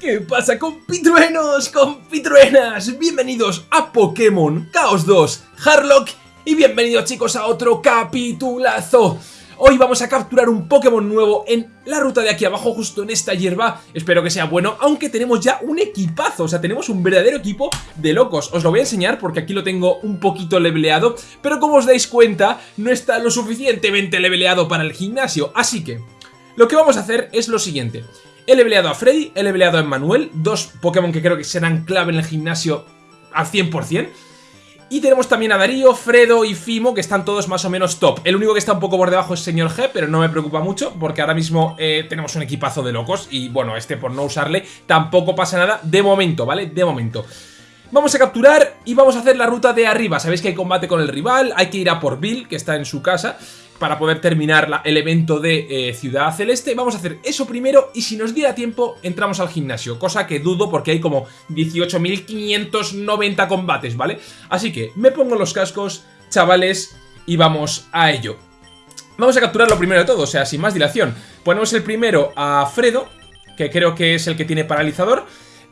¿Qué pasa compitruenos, compitruenas? Bienvenidos a Pokémon Chaos 2 Harlock y bienvenidos chicos a otro capitulazo Hoy vamos a capturar un Pokémon nuevo en la ruta de aquí abajo, justo en esta hierba. Espero que sea bueno, aunque tenemos ya un equipazo, o sea, tenemos un verdadero equipo de locos. Os lo voy a enseñar porque aquí lo tengo un poquito leveleado, pero como os dais cuenta, no está lo suficientemente leveleado para el gimnasio. Así que, lo que vamos a hacer es lo siguiente. He leveleado a Freddy, he leveleado a Emmanuel, dos Pokémon que creo que serán clave en el gimnasio al 100%. Y tenemos también a Darío, Fredo y Fimo, que están todos más o menos top. El único que está un poco por debajo es Señor G, pero no me preocupa mucho, porque ahora mismo eh, tenemos un equipazo de locos. Y bueno, este por no usarle tampoco pasa nada de momento, ¿vale? De momento. Vamos a capturar y vamos a hacer la ruta de arriba. Sabéis que hay combate con el rival, hay que ir a por Bill, que está en su casa para poder terminar el evento de eh, Ciudad Celeste. Vamos a hacer eso primero y si nos diera tiempo entramos al gimnasio, cosa que dudo porque hay como 18.590 combates, ¿vale? Así que me pongo los cascos, chavales, y vamos a ello. Vamos a capturar lo primero de todo, o sea, sin más dilación. Ponemos el primero a Fredo, que creo que es el que tiene paralizador.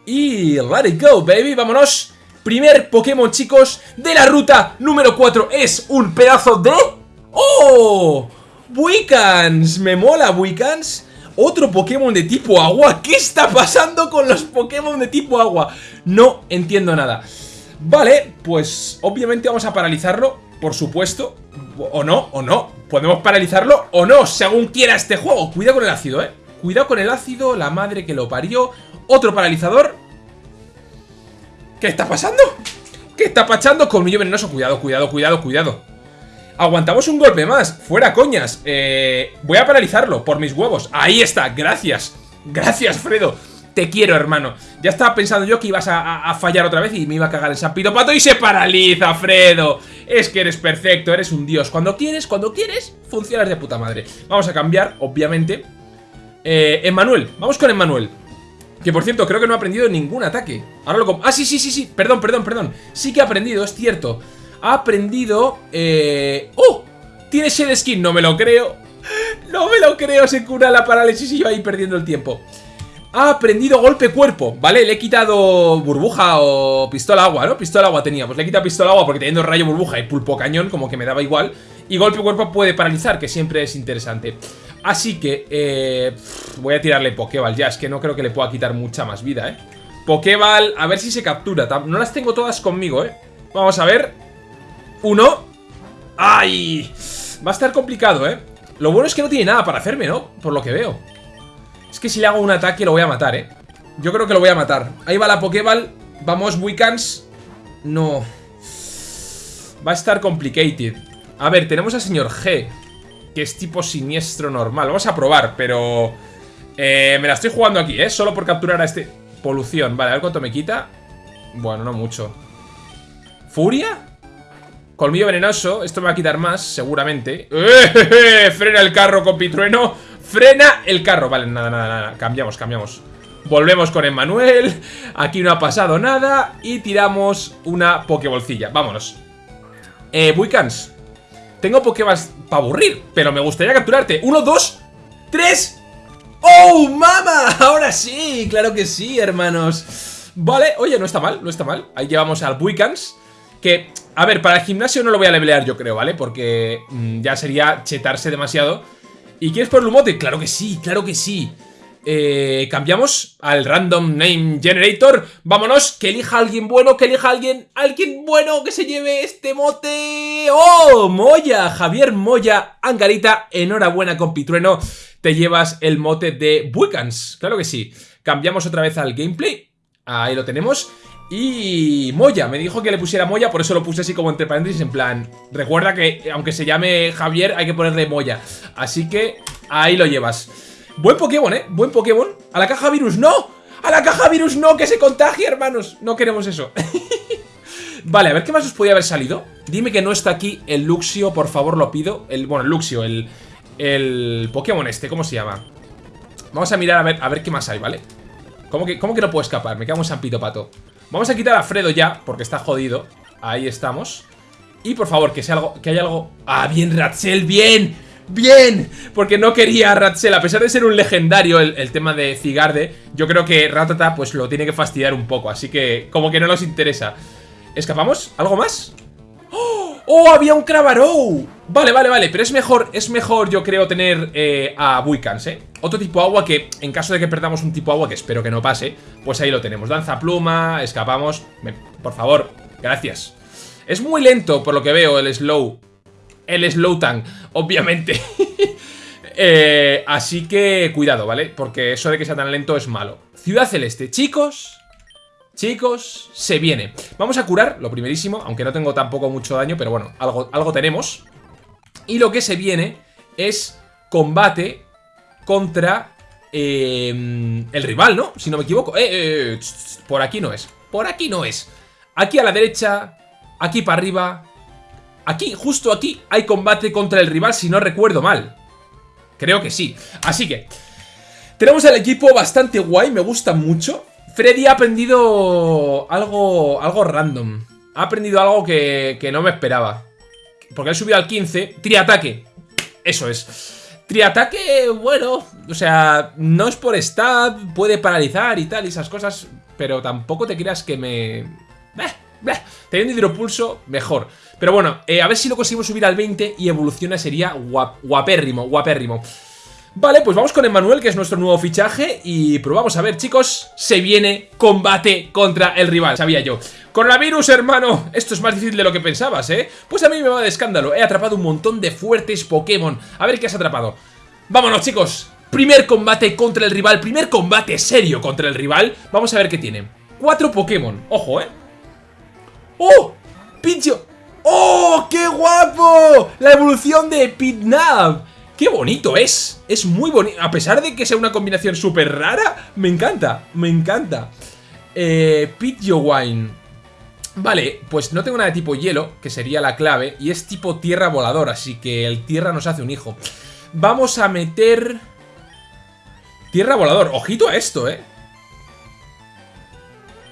Y let it go, baby, vámonos. Primer Pokémon, chicos, de la ruta número 4 es un pedazo de... ¡Oh! ¡Buicans! Me mola, Buicans. Otro Pokémon de tipo agua. ¿Qué está pasando con los Pokémon de tipo agua? No entiendo nada. Vale, pues obviamente vamos a paralizarlo, por supuesto. O no, o no. Podemos paralizarlo o no, según quiera este juego. Cuidado con el ácido, eh. Cuidado con el ácido, la madre que lo parió. Otro paralizador. ¿Qué está pasando? ¿Qué está pasando? Colmillo venenoso. Cuidado, cuidado, cuidado, cuidado. Aguantamos un golpe más. Fuera coñas. Eh, voy a paralizarlo por mis huevos. Ahí está. Gracias. Gracias, Fredo. Te quiero, hermano. Ya estaba pensando yo que ibas a, fallar otra vez y me iba a cagar el sapito pato y se paraliza, Fredo. Es que eres perfecto, eres un dios. Cuando quieres, cuando quieres, funcionas de puta madre. Vamos a cambiar, obviamente. Eh, Emmanuel. Vamos con Emmanuel. Que por cierto, creo que no ha aprendido ningún ataque. Ahora lo... Ah, sí, sí, sí, sí. Perdón, perdón, perdón. Sí que ha aprendido, es cierto ha aprendido... Eh... ¡Oh! Tiene Shed Skin, no me lo creo. No me lo creo, se cura la parálisis y yo ahí perdiendo el tiempo. Ha aprendido golpe cuerpo, ¿vale? Le he quitado burbuja o pistola agua, ¿no? Pistola agua tenía, pues le he quitado pistola agua porque teniendo rayo burbuja y pulpo cañón como que me daba igual. Y golpe cuerpo puede paralizar, que siempre es interesante. Así que, eh, voy a tirarle Pokéball ya, es que no creo que le pueda quitar mucha más vida, ¿eh? Pokéball, a ver si se captura. No las tengo todas conmigo, ¿eh? Vamos a ver. Uno. ¡Ay! Va a estar complicado, ¿eh? Lo bueno es que no tiene nada para hacerme, ¿no? Por lo que veo. Es que si le hago un ataque lo voy a matar, ¿eh? Yo creo que lo voy a matar. Ahí va la Pokéball. Vamos, Wicans. No. Va a estar complicated. A ver, tenemos al señor G. Que es tipo siniestro normal. Vamos a probar, pero... Eh, me la estoy jugando aquí, ¿eh? Solo por capturar a este... Polución. Vale, a ver cuánto me quita. Bueno, no mucho. ¿Furia? Colmillo venenoso, esto me va a quitar más, seguramente. ¡Eh, Frena el carro, compitrueno. Frena el carro, vale, nada, nada, nada. Cambiamos, cambiamos. Volvemos con Emmanuel. Aquí no ha pasado nada Y tiramos una Pokébolcilla, vámonos. Eh, Buicans. Tengo Pokéballs para aburrir Pero me gustaría capturarte. Uno, dos, tres. ¡Oh, mama! Ahora sí, claro que sí, hermanos. Vale, oye, no está mal, no está mal. Ahí llevamos al Buicans Que a ver, para el gimnasio no lo voy a levelear yo creo, ¿vale? Porque mm, ya sería chetarse demasiado. ¿Y quieres por Lumote? Claro que sí, claro que sí. Eh, cambiamos al Random Name Generator. Vámonos, que elija alguien bueno, que elija alguien, alguien bueno que se lleve este mote. ¡Oh! Moya, Javier Moya, Angarita, enhorabuena compitrueno. Te llevas el mote de Buicans, claro que sí. Cambiamos otra vez al gameplay. Ahí lo tenemos. Y Moya, me dijo que le pusiera Moya, por eso lo puse así como entre paréntesis, en plan... Recuerda que aunque se llame Javier, hay que ponerle Moya. Así que ahí lo llevas. Buen Pokémon, ¿eh? Buen Pokémon. A la caja virus, ¡no! ¡A la caja virus no! ¡Que se contagie, hermanos! No queremos eso. vale, a ver qué más os podía haber salido. Dime que no está aquí el Luxio, por favor, lo pido. El, bueno, el Luxio, el, el Pokémon este, ¿cómo se llama? Vamos a mirar a ver, a ver qué más hay, ¿vale? ¿Cómo que, ¿Cómo que no puedo escapar? Me quedo un San Pito Pato. Vamos a quitar a Fredo ya, porque está jodido. Ahí estamos. Y por favor, que sea algo, que haya algo... ¡Ah, bien, Ratzel, bien! Bien, porque no quería a a pesar de ser un legendario el, tema de Cigarde, yo creo que Ratata pues lo tiene que fastidiar un poco, así que como que no nos interesa. ¿Escapamos? ¿Algo más? ¡Oh! Había un Cravarou. Vale, vale, vale, pero es mejor, es mejor yo creo tener eh, a Buicans, ¿eh? Otro tipo agua que, en caso de que perdamos un tipo agua, que espero que no pase, pues ahí lo tenemos. Danza pluma, escapamos. por favor, gracias. Es muy lento, por lo que veo, el slow. El slow tank, obviamente. Eh, así que cuidado, ¿vale? Porque eso de que sea tan lento es malo. Ciudad Celeste, chicos... Chicos, se viene. Vamos a curar, lo primerísimo, aunque no tengo tampoco mucho daño, pero bueno, algo, algo tenemos. Y lo que se viene es combate contra eh, el rival, ¿no? Si no me equivoco. Eh, eh, eh por aquí no es. Por aquí no es. Aquí a la derecha, aquí para arriba. Aquí, justo aquí, hay combate contra el rival, si no recuerdo mal. Creo que sí. Así que, tenemos el equipo bastante guay, me gusta mucho. Freddy ha aprendido algo, algo random. Ha aprendido algo que, que no me esperaba. Porque él subido al 15. Triataque. Eso es. Triataque, bueno, o sea, no es por stab, puede paralizar y tal, y esas cosas, pero tampoco te creas que me... Teniendo hidropulso, mejor. Pero bueno, eh, a ver si lo conseguimos subir al 20 y evoluciona sería guapérrimo, guapérrimo. Vale, pues vamos con Emmanuel, que es nuestro nuevo fichaje Y probamos a ver, chicos Se viene combate contra el rival Sabía yo Coronavirus, hermano Esto es más difícil de lo que pensabas, ¿eh? Pues a mí me va de escándalo He atrapado un montón de fuertes Pokémon A ver qué has atrapado Vámonos, chicos Primer combate contra el rival Primer combate serio contra el rival Vamos a ver qué tiene Cuatro Pokémon Ojo, ¿eh? ¡Oh! ¡Pincho! ¡Oh! ¡Qué guapo! La evolución de Pitnab ¡Qué bonito es! Es muy bonito. A pesar de que sea una combinación súper rara, me encanta, me encanta. Eh, Wine. Vale, pues no tengo nada de tipo hielo, que sería la clave, y es tipo tierra volador, así que el tierra nos hace un hijo. Vamos a meter... Tierra volador. Ojito a esto, ¿eh?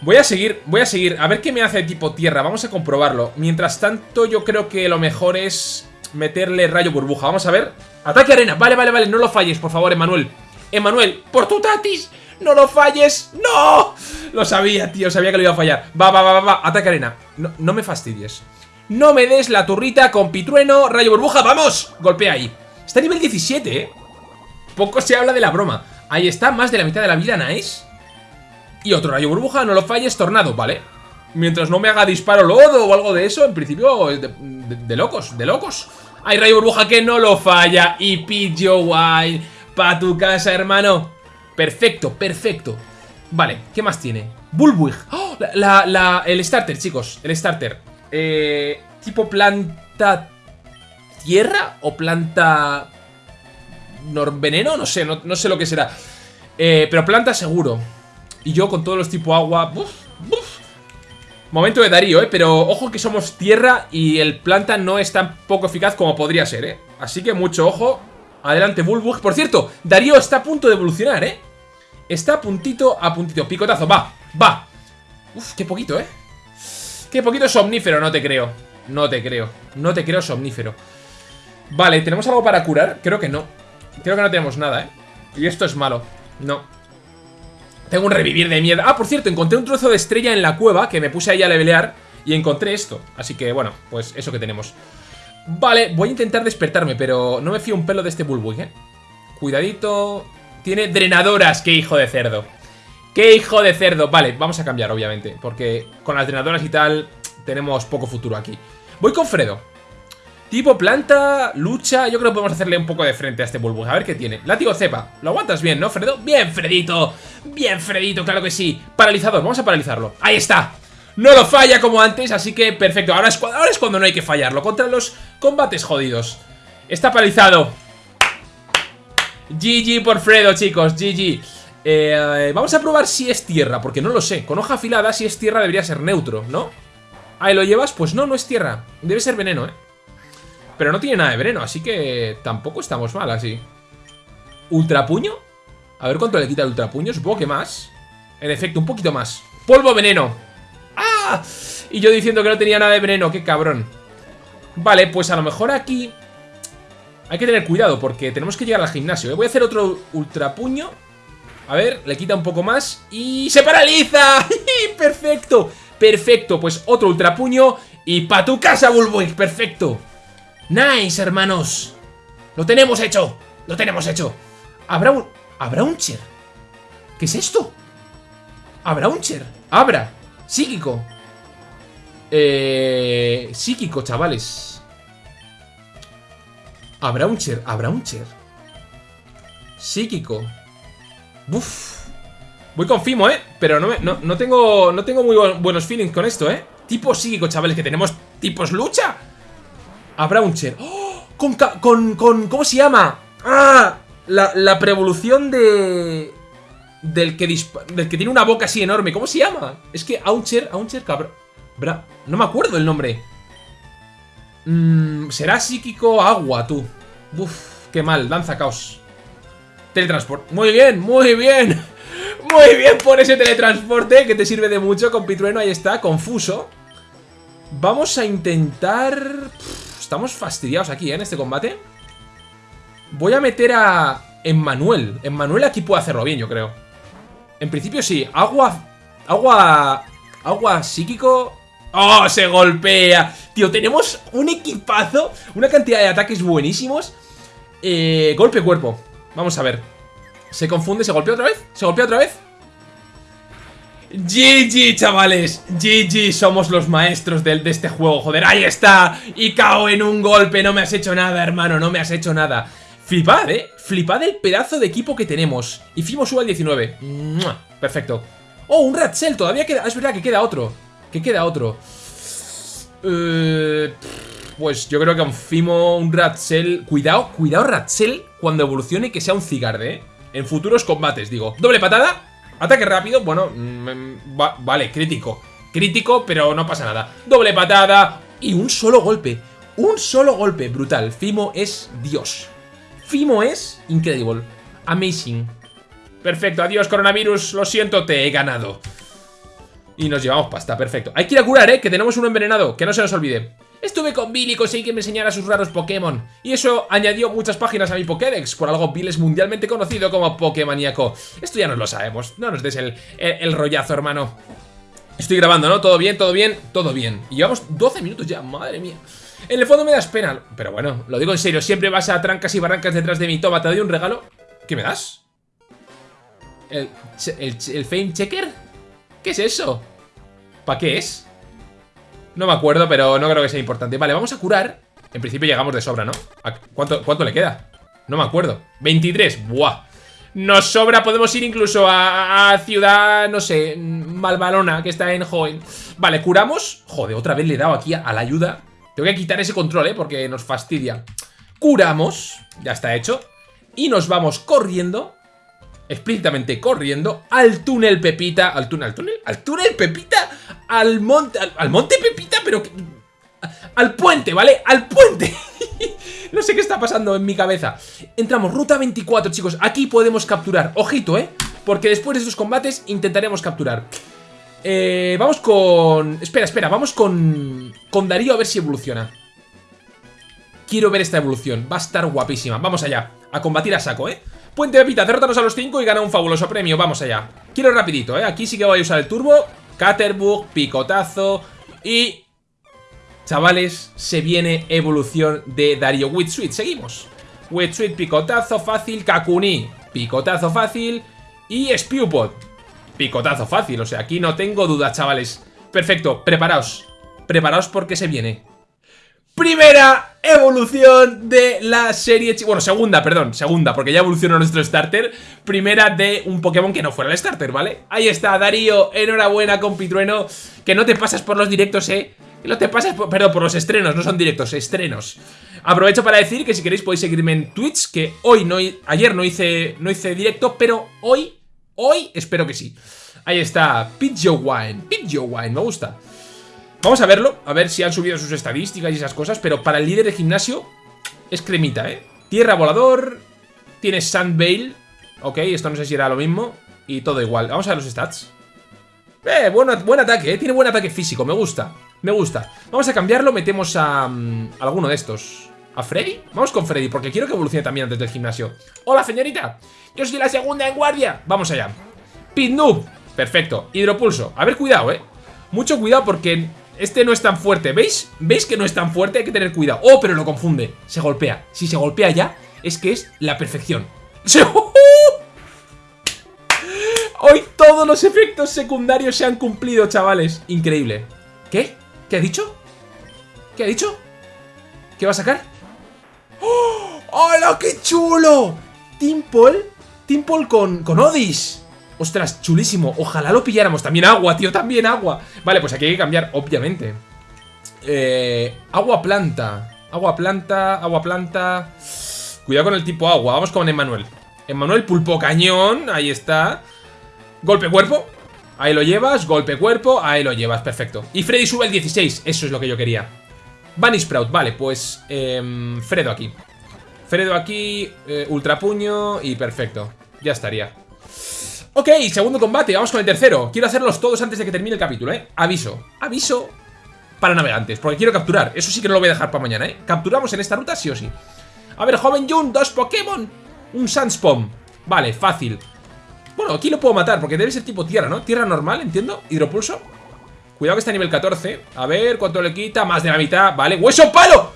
Voy a seguir, voy a seguir. A ver qué me hace de tipo tierra. Vamos a comprobarlo. Mientras tanto, yo creo que lo mejor es meterle rayo burbuja. Vamos a ver. Ataque arena. Vale, vale, vale. No lo falles, por favor, Emanuel. Emanuel, por tu tatis. ¡No lo falles! ¡No! Lo sabía, tío. Sabía que lo iba a fallar. Va, va, va, va. Ataque arena. No, no me fastidies. No me des la turrita con pitrueno, rayo burbuja. ¡Vamos! Golpea ahí. Está a nivel 17, ¿eh? Poco se habla de la broma. Ahí está, más de la mitad de la vida, nice. Y otro rayo burbuja, no lo falles, tornado, ¿vale? Mientras no me haga disparo lodo o algo de eso, en principio, de, locos, de locos. Hay rayo burbuja que no lo falla. Y Pidgeot Wild. Pa' tu casa, hermano. Perfecto, perfecto. Vale, ¿qué más tiene? Bulbwig. ¡Oh! La, el starter, chicos. El starter. Eh, tipo planta... ¿Tierra? ¿O planta... veneno? No sé, no, sé lo que será. Eh, pero planta seguro. Y yo con todos los tipo agua... Momento de Darío, ¿eh? Pero ojo que somos tierra y el planta no es tan poco eficaz como podría ser, ¿eh? Así que mucho ojo. Adelante, Bulbug. Por cierto, Darío está a punto de evolucionar, ¿eh? Está a puntito, a puntito. Picotazo, va, va. Uf, qué poquito, ¿eh? Qué poquito somnífero, no te creo. No te creo. No te creo somnífero. Vale, ¿tenemos algo para curar? Creo que no. Creo que no tenemos nada, ¿eh? Y esto es malo. No. Tengo un revivir de miedo. Ah, por cierto, encontré un trozo de estrella en la cueva que me puse ahí a levelear y encontré esto. Así que, bueno, pues eso que tenemos. Vale, voy a intentar despertarme, pero no me fío un pelo de este Bulbug, ¿eh? Cuidadito. Tiene drenadoras. ¡Qué hijo de cerdo! ¡Qué hijo de cerdo! Vale, vamos a cambiar, obviamente, porque con las drenadoras y tal tenemos poco futuro aquí. Voy con Fredo. Tipo planta, lucha, yo creo que podemos hacerle un poco de frente a este Bulbug, a ver qué tiene. Látigo cepa, lo aguantas bien, ¿no, Fredo? Bien, Fredito, bien, Fredito, claro que sí. Paralizador, vamos a paralizarlo, ahí está. No lo falla como antes, así que perfecto. Ahora es, ahora es cuando no hay que fallarlo, contra los combates jodidos. Está paralizado. GG por Fredo, chicos, GG. Eh, vamos a probar si es tierra, porque no lo sé. Con hoja afilada, si es tierra debería ser neutro, ¿no? Ahí lo llevas, pues no, no es tierra. Debe ser veneno, ¿eh? Pero no tiene nada de veneno, así que tampoco estamos mal así. ¿Ultrapuño? A ver cuánto le quita el ultrapuño, supongo que más. En efecto, un poquito más. ¡Polvo veneno! ¡Ah! Y yo diciendo que no tenía nada de veneno, qué cabrón. Vale, pues a lo mejor aquí... Hay que tener cuidado porque tenemos que llegar al gimnasio. Voy a hacer otro ultra puño. A ver, le quita un poco más y ¡se paraliza! ¡Perfecto! Perfecto, pues otro ultra puño y pa' tu casa, Bullboy. Perfecto. Nice, hermanos. Lo tenemos hecho. Lo tenemos hecho. Habrá un... ¿Habrá un cher? ¿Qué es esto? ¿Habrá un cher? Abra. Psíquico. Eh... Psíquico, chavales. Habrá un cher. Habrá un cher. Psíquico. Buf. Voy con Fimo, ¿eh? Pero no, no, tengo, no tengo muy buenos feelings con esto, ¿eh? Tipo psíquico, chavales, que tenemos tipos lucha. Habrá un cher. ¡Oh! Con, con, con, ¿Cómo se llama? ¡Ah! La, la preevolución de... Del que, del que tiene una boca así enorme. ¿Cómo se llama? Es que Auncher, Auncher cabrón. No me acuerdo el nombre. Mm, será psíquico agua, tú. Uf, qué mal. Danza caos. Teletransport. Muy bien, muy bien. Muy bien por ese teletransporte que te sirve de mucho con Pitrueno. Ahí está, confuso. Vamos a intentar... estamos fastidiados aquí, ¿eh? En este combate. Voy a meter a Emmanuel. Emmanuel aquí puede hacerlo bien, yo creo. En principio sí. Agua... Agua... Agua psíquico... ¡Oh! Se golpea. Tío, tenemos un equipazo. Una cantidad de ataques buenísimos. Eh, golpe cuerpo. Vamos a ver. Se confunde, se golpea otra vez. Se golpea otra vez. GG, chavales. GG, somos los maestros de, este juego Joder, ahí está. Y cao en un golpe, no me has hecho nada, hermano. No me has hecho nada. Flipad, eh, flipad el pedazo de equipo que tenemos. Y Fimo sube al 19 Perfecto. Oh, un Ratzel, todavía queda, es verdad que queda otro. Que queda otro. Eh, Pues yo creo que un Fimo, un Ratzel Cuidado, cuidado Ratzel Cuando evolucione que sea un Cigarde, eh. En futuros combates, digo. Doble patada Ataque rápido, bueno, mm, vale, crítico. Crítico, pero no pasa nada. Doble patada y un solo golpe. Un solo golpe, brutal. Fimo es Dios. Fimo es incredible. Amazing. Perfecto, adiós coronavirus, lo siento, te he ganado. Y nos llevamos pasta, perfecto. Hay que ir a curar, eh, que tenemos un envenenado Que no se nos olvide Estuve con Bill y conseguí que me enseñara sus raros Pokémon. Y eso añadió muchas páginas a mi Pokédex, por algo Bill es mundialmente conocido como Pokémoníaco. Esto ya no lo sabemos, no nos des el, el, rollazo, hermano. Estoy grabando, ¿no? ¿Todo bien? ¿Todo bien? Todo bien. Y llevamos 12 minutos ya, madre mía. En el fondo me das pena, pero bueno, lo digo en serio, siempre vas a trancas y barrancas detrás de mi toma, te doy un regalo. ¿Qué me das? ¿El, el, el Fame Checker? ¿Qué es eso? ¿Para qué es? No me acuerdo, pero no creo que sea importante Vale, vamos a curar En principio llegamos de sobra, ¿no? ¿Cuánto, cuánto le queda? No me acuerdo 23, buah Nos sobra, podemos ir incluso a, ciudad, no sé, Malvalona Que está en Hoenn Vale, curamos Joder, otra vez le he dado aquí a, la ayuda Tengo que quitar ese control, ¿eh? Porque nos fastidia Curamos, ya está hecho Y nos vamos corriendo explícitamente corriendo al túnel Pepita. ¿Al túnel? ¿Al túnel? ¿Al túnel Pepita? Al monte. Al, monte Pepita, pero. Al puente, ¿vale? Al puente. no sé qué está pasando en mi cabeza. Entramos, ruta 24, chicos. Aquí podemos capturar. Ojito, ¿eh? Porque después de estos combates intentaremos capturar. Eh, vamos con... Espera, espera, vamos con... Con Darío a ver si evoluciona. Quiero ver esta evolución. Va a estar guapísima. Vamos allá. A combatir a saco, ¿eh? Puente Pepita, derrótanos a los 5 y gana un fabuloso premio. Vamos allá. Quiero rapidito, ¿eh? Aquí sí que voy a usar el turbo. Caterbug, picotazo y... Chavales, se viene evolución de Dario Witsuit. Seguimos. Witsuit, picotazo fácil. Kakuni, picotazo fácil. Y Spewpod, picotazo fácil. O sea, aquí no tengo duda, chavales. Perfecto, preparaos. Preparaos porque se viene. Primera evolución de la serie... Bueno, segunda, perdón, segunda, porque ya evolucionó nuestro starter. Primera de un Pokémon que no fuera el starter, ¿vale? Ahí está, Darío, enhorabuena, compitrueno. Que no te pasas por los directos, ¿eh? No te pasas, por, perdón, por los estrenos, no son directos, estrenos. Aprovecho para decir que si queréis podéis seguirme en Twitch, que hoy no... Ayer no hice, no hice directo, pero hoy, hoy espero que sí. Ahí está, Pidgeot Wine, me gusta. Vamos a verlo, a ver si han subido sus estadísticas y esas cosas, pero para el líder de gimnasio es cremita, ¿eh? Tierra volador, tiene Sandvale, ok, esto no sé si era lo mismo, y todo igual. Vamos a ver los stats. Eh, buen, buen ataque, ¿eh? Tiene buen ataque físico, me gusta, me gusta. Vamos a cambiarlo, metemos a, mm, alguno de estos. ¿A Freddy? Vamos con Freddy, porque quiero que evolucione también antes del gimnasio. ¡Hola, señorita! Yo soy la segunda en guardia. Vamos allá. Noob. Perfecto. Hidropulso. A ver, cuidado, ¿eh? Mucho cuidado porque este no es tan fuerte. ¿Veis? ¿Veis que no es tan fuerte? Hay que tener cuidado. ¡Oh, pero lo confunde! Se golpea. Si se golpea ya, es que es la perfección. Hoy todos los efectos secundarios se han cumplido, chavales. Increíble. ¿Qué? ¿Qué ha dicho? ¿Qué ha dicho? ¿Qué va a sacar? ¡Oh! ¡Hola, qué chulo! Timpol, Timpol con, con Odis. Ostras, chulísimo. Ojalá lo pilláramos. También agua, tío, también agua. Vale, pues aquí hay que cambiar, obviamente. Eh, agua planta. Agua planta, agua planta. Cuidado con el tipo agua. Vamos con Emmanuel. Emmanuel, pulpo cañón. Ahí está. Golpe cuerpo. Ahí lo llevas. Golpe cuerpo. Ahí lo llevas. Perfecto. Y Freddy sube el 16. Eso es lo que yo quería. Bunny Sprout, vale, pues eh, Fredo aquí Fredo aquí, eh, Ultra Puño y perfecto, ya estaría Ok, segundo combate, vamos con el tercero Quiero hacerlos todos antes de que termine el capítulo, eh Aviso, aviso para navegantes Porque quiero capturar, eso sí que no lo voy a dejar para mañana, eh Capturamos en esta ruta sí o sí A ver, joven Jun, dos Pokémon Un Sandspom, vale, fácil Bueno, aquí lo puedo matar porque debe ser tipo tierra, ¿no? Tierra normal, entiendo, hidropulso. Cuidado que está a nivel 14 A ver cuánto le quita, más de la mitad Vale, ¡hueso palo!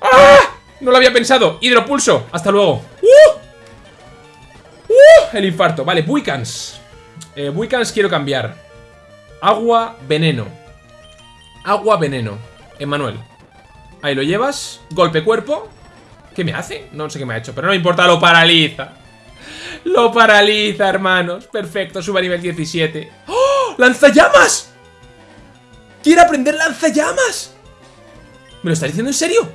¡Ah! No lo había pensado. Hidropulso, hasta luego. ¡Uh! ¡Uh! El infarto, vale, Buicans. Eh, quiero cambiar. Agua, veneno. Agua, veneno. Emanuel Ahí lo llevas. Golpe cuerpo. ¿Qué me hace? No sé qué me ha hecho Pero no me importa, lo paraliza Lo paraliza, hermanos Perfecto, sube a nivel 17 ¡Oh! ¡Lanzallamas! ¡Quiere aprender lanzallamas! ¿Me lo estás diciendo en serio?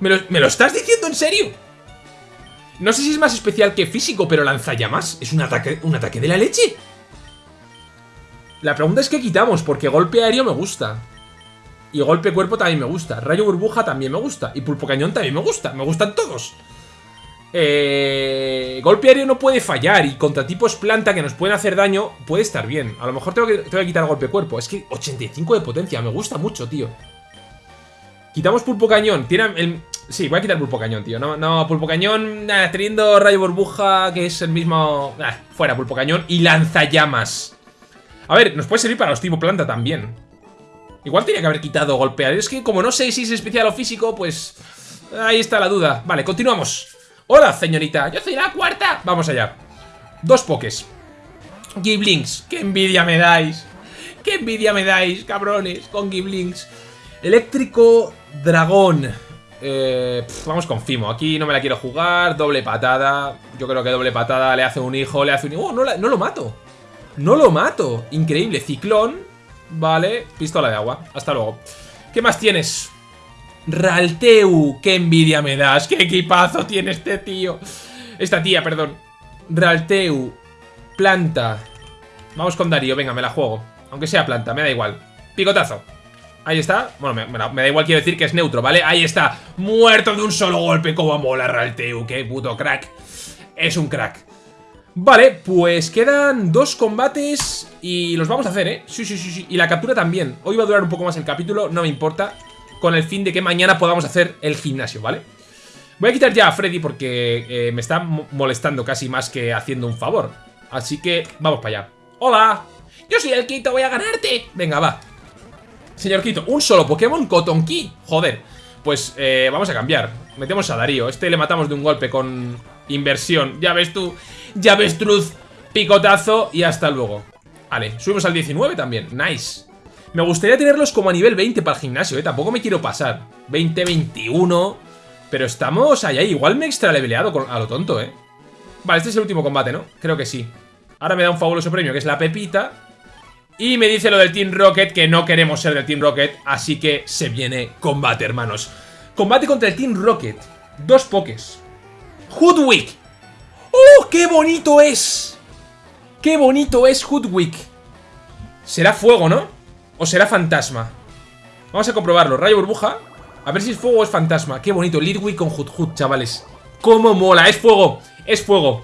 ¿Me lo, estás diciendo en serio? No sé si es más especial que físico, pero lanzallamas es un ataque, un ataque de la leche. La pregunta es qué quitamos, porque golpe aéreo me gusta. Y golpe cuerpo también me gusta. Rayo burbuja también me gusta. Y pulpo cañón también me gusta. Me gustan todos. Eh, golpe aéreo no puede fallar y contra tipos planta que nos pueden hacer daño puede estar bien. A lo mejor tengo que, tengo que quitar golpe cuerpo. Es que 85 de potencia, me gusta mucho, tío. Quitamos pulpo cañón. Sí, voy a quitar pulpo cañón, tío. No, pulpo cañón, teniendo rayo burbuja, que es el mismo... fuera, pulpo cañón y lanzallamas. A ver, nos puede servir para los tipo planta también. Igual tenía que haber quitado golpe aéreo. Es que como no sé si es especial o físico, pues... Ahí está la duda. Vale, continuamos. Hola, señorita, yo soy la cuarta. Vamos allá. Dos pokés Giblings, qué envidia me dais. Qué envidia me dais, cabrones Con Giblings Eléctrico Dragón. Eh, Vamos con Fimo, aquí no me la quiero jugar. Doble patada, yo creo que doble patada Le hace un hijo, le hace un hijo. Oh, no, no lo mato. No lo mato, increíble. Ciclón, vale, pistola de agua. Hasta luego. ¿Qué más tienes? Ralteu, qué envidia me das, qué equipazo tiene este tío. Esta tía, perdón. Ralteu, planta. Vamos con Darío, venga, me la juego. Aunque sea planta, me da igual. Picotazo. Ahí está. Bueno, me, da igual, quiero decir que es neutro, ¿vale? Ahí está. Muerto de un solo golpe. Como mola Ralteu, qué puto crack. Es un crack. Vale, pues quedan dos combates y los vamos a hacer, ¿eh? Sí, sí, sí, sí. Y la captura también. Hoy va a durar un poco más el capítulo, no me importa con el fin de que mañana podamos hacer el gimnasio, ¿vale? Voy a quitar ya a Freddy porque eh, me está molestando casi más que haciendo un favor. Así que vamos para allá. ¡Hola! Yo soy el Quito, voy a ganarte. Venga, va. Señor Quito, un solo Pokémon Key. Joder. Pues eh, vamos a cambiar. Metemos a Darío. Este le matamos de un golpe con inversión. Ya ves tú. Ya ves, Truth. Picotazo y hasta luego. Vale, subimos al 19 también. Nice. Me gustaría tenerlos como a nivel 20 para el gimnasio, ¿eh? Tampoco me quiero pasar. 20, 21... Pero estamos allá. Igual me he extra leveleado a lo tonto, ¿eh? Vale, este es el último combate, ¿no? Creo que sí. Ahora me da un fabuloso premio, que es la pepita. Y me dice lo del Team Rocket, que no queremos ser del Team Rocket. Así que se viene combate, hermanos. Combate contra el Team Rocket. Dos pokés. Hoodwick. ¡Oh, qué bonito es! ¡Qué bonito es Hoodwick! Será fuego, ¿no? ¿O será fantasma? Vamos a comprobarlo. Rayo burbuja. A ver si es fuego o es fantasma. Qué bonito. Lidwick con Hut chavales. ¡Cómo mola! ¡Es fuego! ¡Es fuego!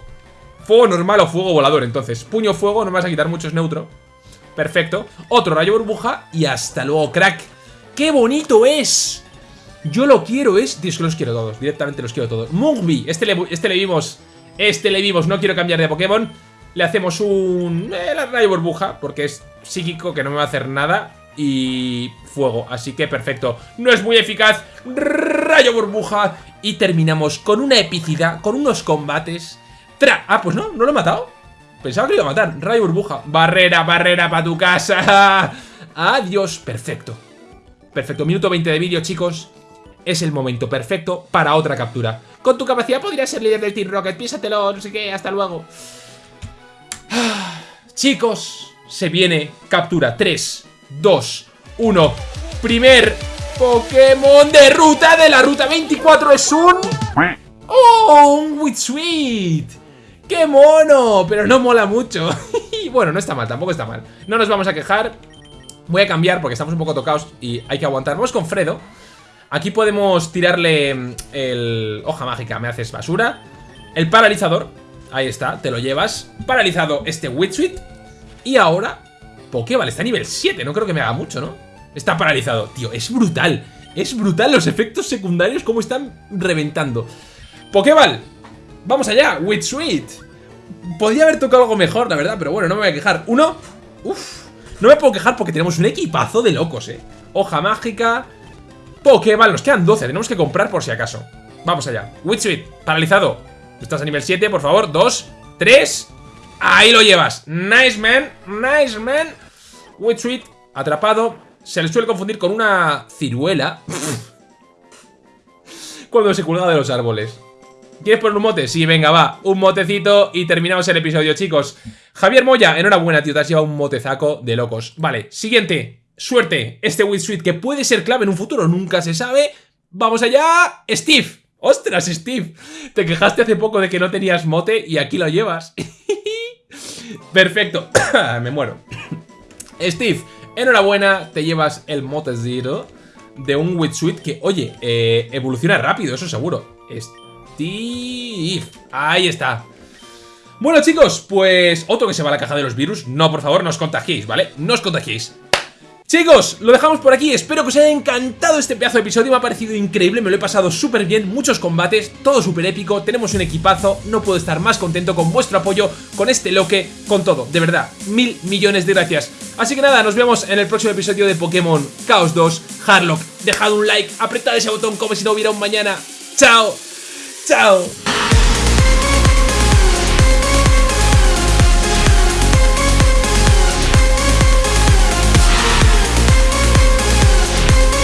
Fuego normal o fuego volador, entonces. Puño fuego, no me vas a quitar mucho, es neutro. Perfecto. Otro rayo burbuja y hasta luego, crack. ¡Qué bonito es! Yo lo quiero, es... Dios, los quiero todos, directamente los quiero todos. Mugby, este le, este le vimos, este le vimos, no quiero cambiar de Pokémon. Le hacemos un... Eh, rayo burbuja, porque es psíquico, que no me va a hacer nada. Y fuego, así que perfecto. No es muy eficaz, rayo burbuja. Y terminamos con una epicidad, con unos combates. Tra ah, pues no, no lo he matado. Pensaba que lo iba a matar. Rayo burbuja. Barrera, barrera para tu casa. Adiós. Perfecto. Perfecto. Minuto 20 de vídeo, chicos. Es el momento perfecto para otra captura. Con tu capacidad podrías ser líder del Team Rocket. Piénsatelo, no sé qué. Hasta luego. Chicos, se viene captura. 3, 2, 1. Primer Pokémon de ruta de la ruta 24 es un... ¡Oh! Un Witsuit. ¡Qué mono! Pero no mola mucho. bueno, no está mal, tampoco está mal. No nos vamos a quejar. Voy a cambiar porque estamos un poco tocados y hay que aguantar. Vamos con Fredo. Aquí podemos tirarle mm, el... Hoja mágica, me haces basura. El paralizador. Ahí está, te lo llevas. Paralizado este Witsuit. Y ahora... Pokéball está a nivel 7, no creo que me haga mucho, ¿no? Está paralizado. Tío, es brutal. Es brutal los efectos secundarios como están reventando. Pokéball, Vamos allá, with sweet. Podría haber tocado algo mejor, la verdad, pero bueno, no me voy a quejar. Uno. Uf. No me puedo quejar porque tenemos un equipazo de locos, eh. Hoja mágica. Pokéball, nos quedan 12, tenemos que comprar por si acaso. Vamos allá. Sweet, paralizado. Estás a nivel 7, por favor. 2, 3. Ahí lo llevas. Nice man, nice man. Sweet, atrapado. Se le suele confundir con una ciruela. Cuando se cuelga de los árboles. ¿Quieres poner un mote? Sí, venga, va. Un motecito y terminamos el episodio, chicos. Javier Moya, enhorabuena, tío. Te has llevado un motezaco de locos. Vale, siguiente. Suerte. Este Witsuit que puede ser clave en un futuro, nunca se sabe. ¡Vamos allá! ¡Steve! ¡Ostras, Steve! Te quejaste hace poco de que no tenías mote y aquí lo llevas. Perfecto. Me muero. Steve, enhorabuena. Te llevas el mote zero de un Witsuit que, oye, eh, evoluciona rápido, eso seguro. Steve. Ahí está. Bueno chicos, pues otro que se va a la caja de los virus No, por favor, no os contagiéis, ¿vale? No os contagiéis Chicos, lo dejamos por aquí, espero que os haya encantado este pedazo de episodio, me ha parecido increíble, me lo he pasado súper bien, muchos combates, todo súper épico, tenemos un equipazo, no puedo estar más contento con vuestro apoyo, con este loque, con todo, de verdad, mil millones de gracias. Así que nada, nos vemos en el próximo episodio de Pokémon Chaos 2 Harlock, dejad un like, apretad ese botón como si no hubiera un mañana, chao, chao.